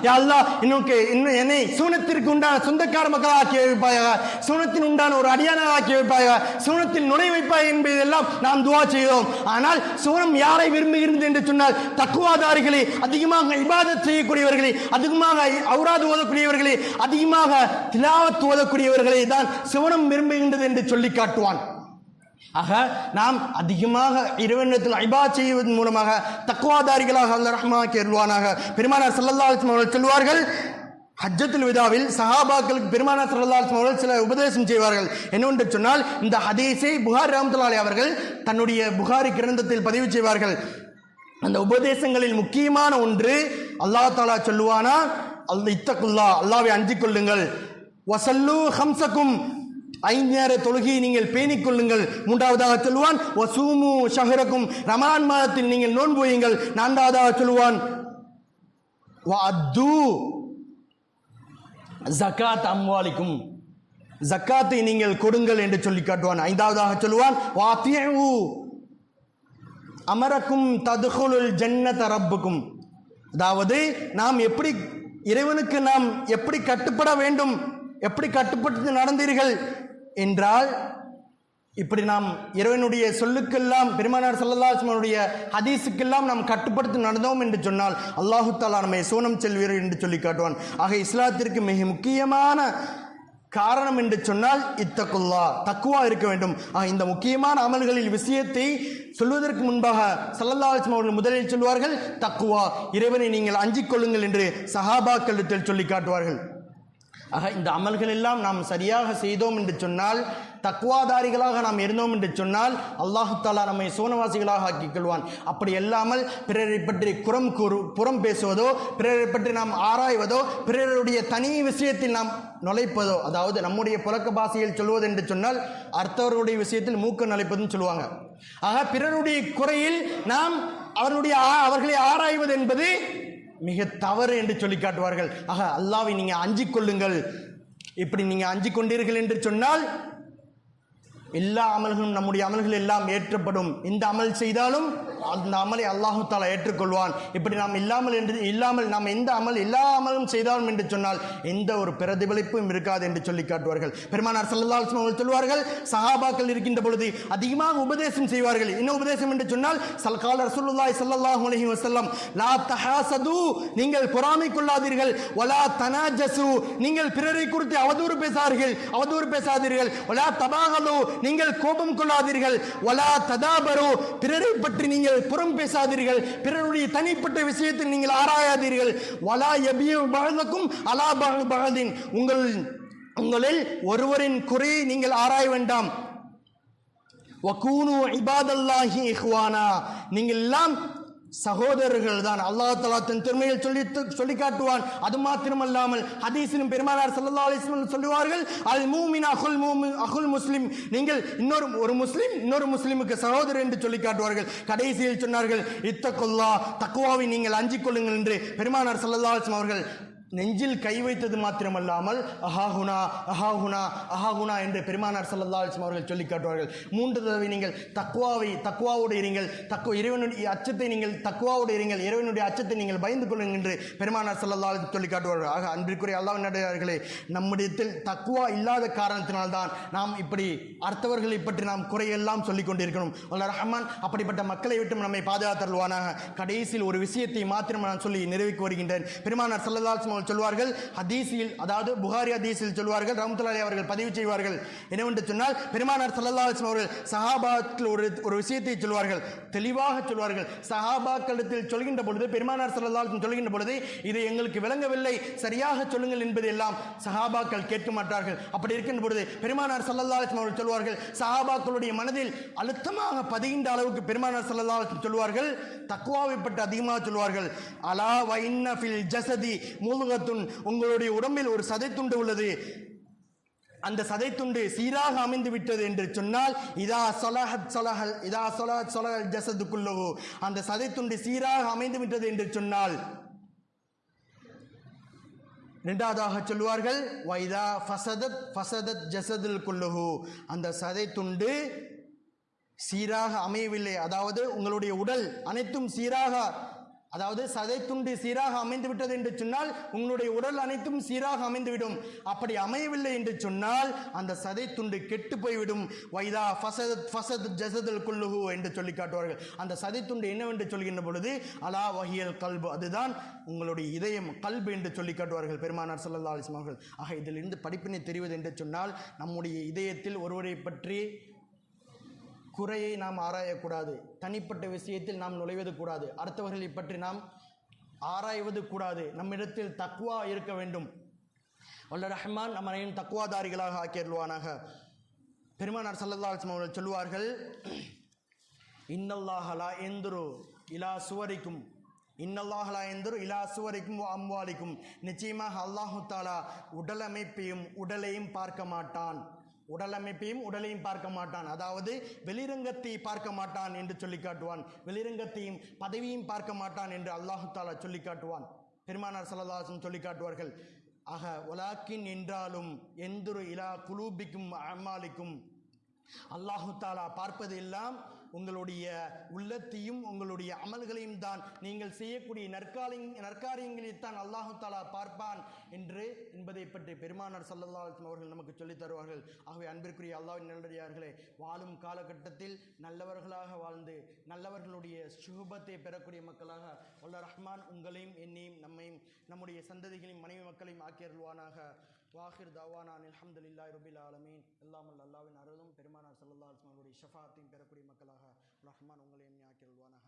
யா அல்லாஹ் இன்னுக்கு இன்னும் என்னை சூனத்திற்கு உண்டான சொந்தக்கார மக்களாக ஆக்கி வைப்பாயாக. சூனத்தின் உண்டான ஒரு அடியானாக ஆக்கி வைப்பாயாக. சூனத்தில் நுழை வைப்பாய் என்பதெல்லாம் நாம் துவா செய்வோம் ஆனால் சூனம் யாரை விரும்புகிறது என்று சொன்னால் தக்குவாதாரிகளே அதிகமாக இபாதத் செய்யக்கூடியவர்களே அதிகமாக அவுராது ஓதக்கூடியவர்களே அதிகமாக திலாவத் ஓதக்கூடியவர்கள் தான் சிவனம் விரும்புகின்றது என்று சொல்லி காட்டுவான். ஆக நாம் அதிகமாக இறைவனத்தில் ஐபா செய்வதன் மூலமாக தக்குவாதாரிகளாக அல்ல ரஹ்மா கேள்வானாக பெருமானார் சல்லல்லா அவர்கள் சொல்வார்கள் ஹஜ்ஜத்துல் விதாவில் சஹாபாக்களுக்கு பெருமானார் சல்லல்லா அவர்கள் சில உபதேசம் செய்வார்கள். என்னவென்று சொன்னால் இந்த ஹதீஸை புகார் ரஹமத்துல்லாலி அவர்கள் தன்னுடைய புகாரி கிரந்தத்தில் பதிவு செய்வார்கள். அந்த உபதேசங்களில் முக்கியமான ஒன்று அல்லாஹ் தாலா சொல்லுவானா அல் இத்தக்குல்லா அல்லாவை அஞ்சிக் கொள்ளுங்கள். வசல்லு ஹம்சக்கும் ஐந்து நேர தொழுகையை நீங்கள் பேணிக் கொள்ளுங்கள். மூன்றாவதாக சொல்லுவான் வசூமு ஷஹரக்கும். ரமலான் மாதத்தில் நீங்கள் நோன்பு வையுங்கள். நான்காவதாக சொல்லுவான் வஅத்து ஜகாத் அம்வாலிக்கும். ஜக்காத்தை நீங்கள் கொடுங்கள் என்று சொல்லி காட்டுவான். ஐந்தாவதாக சொல்லுவான் வாத்தியு அமரக்கும் ததுகுலுல் ஜன்ன தரப்புக்கும் அதாவது நாம் எப்படி இறைவனுக்கு நாம் எப்படி கட்டுப்பட வேண்டும்? எப்படி கட்டுப்பட்டு நடந்தீர்கள் என்றால் இப்படி நாம் இறைவனுடைய சொல்லுக்கெல்லாம் பெருமானார் சல்லல்லாஹுடைய ஹதீஸுக்கெல்லாம் நாம் கட்டுப்படுத்தி நடந்தோம் என்று சொன்னால் அல்லாஹு தாலா நம்மை சோனம் செல்வீர் என்று சொல்லி காட்டுவான். ஆக இஸ்லாத்திற்கு மிக முக்கியமான காரணம் என்று சொன்னால் இத்தக்குல்லா தக்குவா இருக்க வேண்டும். ஆக இந்த முக்கியமான அமல்களில் விஷயத்தை சொல்வதற்கு முன்பாக சல்லல்லா அலிஸ்லாம் அவர்கள் முதலில் சொல்வார்கள் தக்குவா இறைவனை நீங்கள் அஞ்சிக் கொள்ளுங்கள் என்று சஹாபாக்களிடத்தில் சொல்லி காட்டுவார்கள். ஆக இந்த அமல்கள் எல்லாம் நாம் சரியாக செய்தோம் என்று சொன்னால் தக்குவாதாரிகளாக நாம் இருந்தோம் என்று சொன்னால் அல்லாஹு தாலா நம்மை சோனவாசிகளாக ஆக்கிக் கொள்வான் அப்படி அல்லாமல் பிறரை பற்றி குறம் கூறு புறம் பேசுவதோ பிறரை பற்றி நாம் ஆராய்வதோ பிறருடைய தனி விஷயத்தில் நாம் நுழைப்பதோ அதாவது நம்முடைய புழக்க பாஷையில் சொல்வது என்று சொன்னால் அர்த்தவர்களுடைய விஷயத்தில் மூக்க நுழைப்பதுன்னு சொல்லுவாங்க. ஆக பிறருடைய குறையில் நாம் அவருடைய ஆ- அவர்களை ஆராய்வது என்பது மிக தவறு என்று சொல்லி காட்டுவார்கள். ஆக அல்லாவை நீங்கள் அஞ்சு கொள்ளுங்கள். இப்படி நீங்கள் அஞ்சு கொண்டீர்கள் என்று சொன்னால் எல்லா அமல்களும் நம்முடைய அமல்கள் எல்லாம் ஏற்றப்படும். எந்த அமல் செய்தாலும் அந்த அமலை அல்லாஹு தாலா ஏற்றுக்கொள்வான். இப்படி நாம் இல்லாமல் என்று இல்லாமல் நாம் எந்த அமல் எல்லா அமலும் செய்தாலும் என்று சொன்னால் எந்த ஒரு பிரதிபலிப்பும் இருக்காது என்று சொல்லி காட்டுவார்கள். பெருமானார் சல்லல்லாஹு அவர்கள் சொல்வார்கள் சஹாபாக்கள் இருக்கின்ற பொழுது அதிகமாக உபதேசம் செய்வார்கள். என்ன உபதேசம் என்று சொன்னால் சல்கால ரசூலுல்லாஹி ஸல்லல்லாஹு அலைஹி வஸல்லம் லா தஹாசது நீங்கள் பொறாமை கொள்ளாதீர்கள். வலா தனாஜசு நீங்கள் பிறரை குறித்து அவதூறு பேசாதீர்கள். அவதூறு பேசாதீர்கள். வலா தபாகலு நீங்கள் கோபம் கொள்ளாதீர்கள். வலா ததாபரு பிறரை பற்றி நீங்கள் புறம் பேசாதீர்கள். பிறருடைய தனிப்பட்ட விஷயத்தில் நீங்கள் ஆராயாதீர்கள். வலா எபிய பகதக்கும் அலா பக- பகதின். உங்கள் உங்களில் ஒருவரின் குறையை நீங்கள் ஆராய வேண்டாம். வக்கூனு இபாதல்லாஹி இஹ்வானா. நீங்கள் எல்லாம் சகோதரர்கள் தான். அல்லாஹ் தலா தன் திறமையில் சொல்லி சொல்லி காட்டுவான் அது மாத்திரமல்லாமல் ஹதீஸிலும் பெருமானார் சல்லா அலிஸ்லம் சொல்லுவார்கள் அல் மூமின் அகுல் மூமின் அகுல் முஸ்லிம். நீங்கள் இன்னொரு ஒரு முஸ்லிம் இன்னொரு முஸ்லிமுக்கு சகோதரர் என்று சொல்லி காட்டுவார்கள் கடைசியில் சொன்னார்கள் இத்தகுல்லா தக்குவாவை நீங்கள் அஞ்சிக் கொள்ளுங்கள் என்று பெருமானார் சல்லா அலிஸ்லம் அவர்கள் நெஞ்சில் கை வைத்தது மாத்திரமல்லாமல் அஹாகுனா அஹாகுனா அஹாகுனா என்று பெருமானார் சல்லா அலிஸ்லாம் அவர்கள் சொல்லி காட்டுவார்கள். மூன்று தடவை நீங்கள் தக்குவாவை தக்குவாவோடு இருங்கள். தக்கு இறைவனுடைய அச்சத்தை நீங்கள் தக்குவாவோடு இருங்கள். இறைவனுடைய அச்சத்தை நீங்கள் பயந்து கொள்ளுங்கள் என்று பெருமானார் சல்லா அலைஹி சொல்லி காட்டுவார்கள். ஆக அன்பிற்குரிய அல்லாஹ் நடிகார்களே நம்முடையத்தில் தக்குவா இல்லாத காரணத்தினால்தான் நாம் இப்படி அடுத்தவர்களை பற்றி நாம் குறையெல்லாம் சொல்லிக் கொண்டிருக்கணும். அல்ல ரஹ்மான் அப்படிப்பட்ட மக்களை விட்டு நம்மை பாதுகாத்தருள்வானாக. கடைசியில் ஒரு விஷயத்தை மாத்திரம் நான் சொல்லி நிறைவேற்றி வருகின்றேன். பெருமானார் சல்லா அலைஹி அவர்கள் சொல்வார்கள் ஹதீஸில் அதாவது புகாரி ஹதீஸில் சொல்வார்கள் ரஹமத்துல்லாஹி அவர்கள் பதிவு செய்வார்கள். என்னவென்று சொன்னால் பெருமானார் ஸல்லல்லாஹு அலைஹி அவர்கள் சஹாபாத்தில் ஒரு ஒரு விஷயத்தை சொல்வார்கள் தெளிவாக சொல்வார்கள் சஹாபாக்களிடத்தில் சொல்கின்ற பொழுது பெருமானார் ஸல்லல்லாஹு சொல்கின்ற பொழுது இது எங்களுக்கு விளங்கவில்லை சரியாக சொல்லுங்கள் என்பது எல்லாம் சஹாபாக்கள் கேட்க மாட்டார்கள். அப்படி இருக்கின்ற பொழுது பெருமானார் ஸல்லல்லாஹு அலைஹி அவர்கள் சொல்வார்கள் சஹாபாக்களுடைய மனதில் அழுத்தமாக பதிகின்ற அளவுக்கு பெருமானார் ஸல்லல்லாஹு அலைஹி சொல்வார்கள் தக்குவாவை பற்றி அதிகமாக சொல்வார்கள் அலா வைன்ன ஃபில் ஜசதி மூலுகத்துன் உங்களுடைய உடம்பில் ஒரு சதைத்துண்டு உள்ளது. அந்த சதைத்துண்டு சீராக அமைந்து விட்டது என்று சொன்னால் இதா சொலஹத் சொலஹல் இதா சொலஹத் சொலஹல் ஜசதுக்குள்ளவோ. அந்த சதைத்துண்டு சீராக அமைந்து விட்டது என்று சொன்னால் இரண்டாவதாக சொல்வார்கள் வைதா ஃபசதத் ஃபசதத் ஜசதுல் குல்லுஹு அந்த சதைத்துண்டு சீராக அமையவில்லை. அதாவது உங்களுடைய உடல் அனைத்தும் சீராக அதாவது சதைத்துண்டு சீராக அமைந்து விட்டது என்று சொன்னால் உங்களுடைய உடல் அனைத்தும் சீராக அமைந்துவிடும். அப்படி அமையவில்லை என்று சொன்னால் அந்த சதைத்துண்டு கெட்டு போய்விடும். வைதா ஃபசத் ஃபசத் ஜசதல் குல்லுஹு என்று சொல்லி காட்டுவார்கள். அந்த சதைத்துண்டு என்னவென்று சொல்கின்ற பொழுது அலா வகியல் கல்பு அதுதான் உங்களுடைய இதயம் கல்பு என்று சொல்லி காட்டுவார்கள் பெருமானார் சல்லா அலிஸ்மார்கள் ஆக இதிலிருந்து படிப்பினை தெரிவது என்று சொன்னால் நம்முடைய இதயத்தில் ஒருவரை பற்றி குறையை நாம் ஆராயக்கூடாது. தனிப்பட்ட விஷயத்தில் நாம் நுழைவது கூடாது. அடுத்தவர்களை பற்றி நாம் ஆராய்வது கூடாது. நம்மிடத்தில் தக்குவா இருக்க வேண்டும். வல்ல ரஹ்மான் நம்ம அனைவரும் தக்குவாதாரிகளாக ஆக்கியருள்வானாக. பெருமானார் சல்லல்லாஹம் அவர்கள் சொல்லுவார்கள் இன்னல்லாஹலா எந்துரு இலா சுவரிக்கும். இன்னல்லாஹலா எந்துரு இலா சுவரிக்கும் அம்வாலிக்கும். நிச்சயமாக அல்லாஹு தாலா உடலமைப்பையும் உடலையும் பார்க்க மாட்டான். உடலமைப்பையும் உடலையும் பார்க்க மாட்டான். அதாவது வெளிரங்கத்தை பார்க்க மாட்டான் என்று சொல்லி காட்டுவான். வெளிரங்கத்தையும் பதவியும் பார்க்க மாட்டான் என்று அல்லாஹு தாலா சொல்லி காட்டுவான். பெருமானார் சல்லல்லாஹும் சொல்லி காட்டுவார்கள் ஆக ஒலாக்கின் என்றாலும் எந்தொரு இலா குலூபிக்கும் அம்மாலிக்கும். அல்லாஹு தாலா பார்ப்பது எல்லாம் உங்களுடைய உள்ளத்தையும் உங்களுடைய அமல்களையும் தான் நீங்கள் செய்யக்கூடிய நற்காலி நற்காரியங்களைத்தான் அல்லாஹு தாலா பார்ப்பான் என்று என்பதை பற்றி பெருமானார் சல்லல்லா அலிஸ்லாம் அவர்கள் நமக்கு சொல்லித் தருவார்கள். ஆகவே அன்பிற்குரிய அல்லாவின் நல்லடியார்களே வாழும் காலகட்டத்தில் நல்லவர்களாக வாழ்ந்து நல்லவர்களுடைய சுகபத்தை பெறக்கூடிய மக்களாக வல்ல ரஹ்மான் உங்களையும் என்னையும் நம்மையும் நம்முடைய சந்ததிகளையும் மனைவி மக்களையும் ஆக்கியருள்வானாக வாஹிர் தவானான் அல்ஹம்துலில்லாஹி ரபில் ஆலமீன் எல்லாம் வல்ல அல்லாஹ்வின் அருளும் பெருமானார் ஸல்லல்லாஹு அலைஹி வஸல்லம் அவருடைய ஷஃபாத்தையும் பெறக்கூடிய மக்களாக ரஹ்மான் உங்களையும் ஆக்கியருள்வானாக வாஹிர் தவானான்